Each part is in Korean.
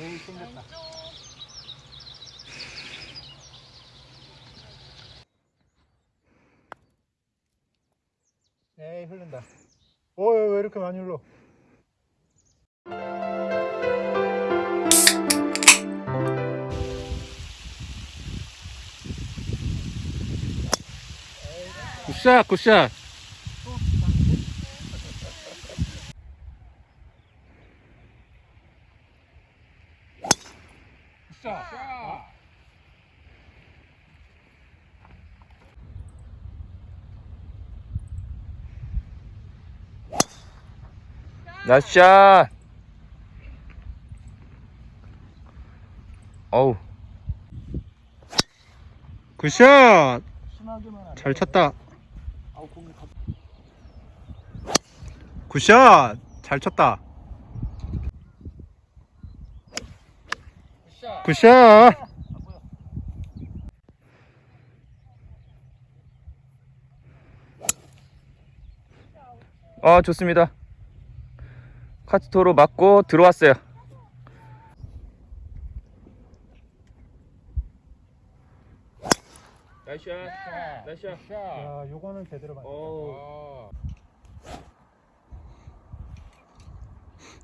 에이 땡겼다. 에이 흐른다. 어왜 왜 이렇게 많이 흘러? 굿샷 굿샷 나이스샷. 어우. 굿샷. 잘 쳤다. 굿샷. 잘 쳤다 굿샷. 아 좋습니다. 카트 도로 맞고 들어왔어요. Nice shot. Nice shot 야 요거는 제대로 맞 오.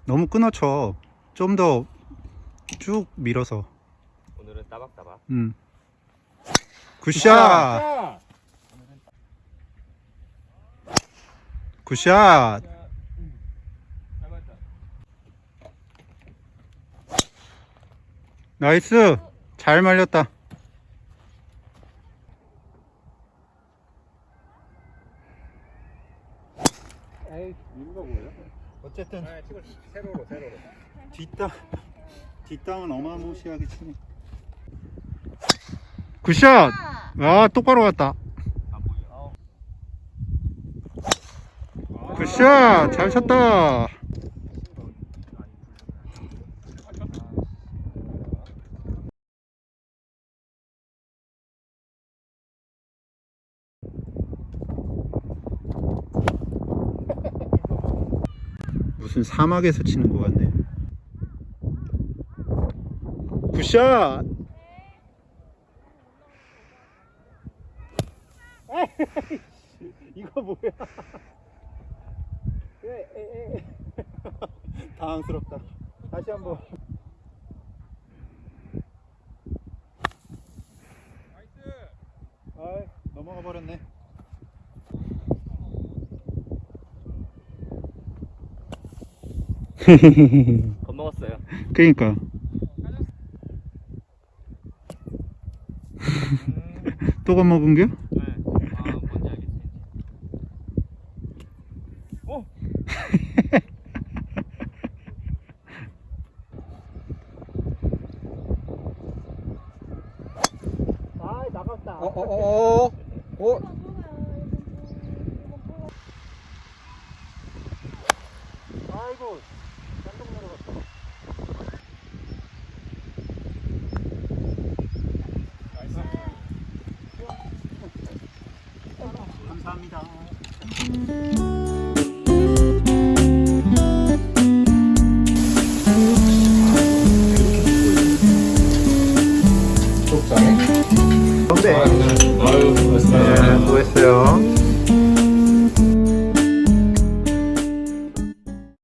너무 끊어쳐. 좀 더 쭉 밀어서 따박따박. 음. Good shot. 굿샷. 나이스. 잘 말렸다? 어쨌든 아 지금 세로로 세로로. 뒷땅 뒷땅은 어마무시하게 치네 굿샷. 아 똑바로 갔다. 굿샷. 잘 쳤다. 무슨 사막에서 치는 것 같네. 굿샷 이거 뭐야? 당황스럽다. 다시 한번. 아이 넘어가 버렸네. 겁먹었어요. 그니까. 또 겁먹은 겨? 어. 어, 어, 감사합니다. 네.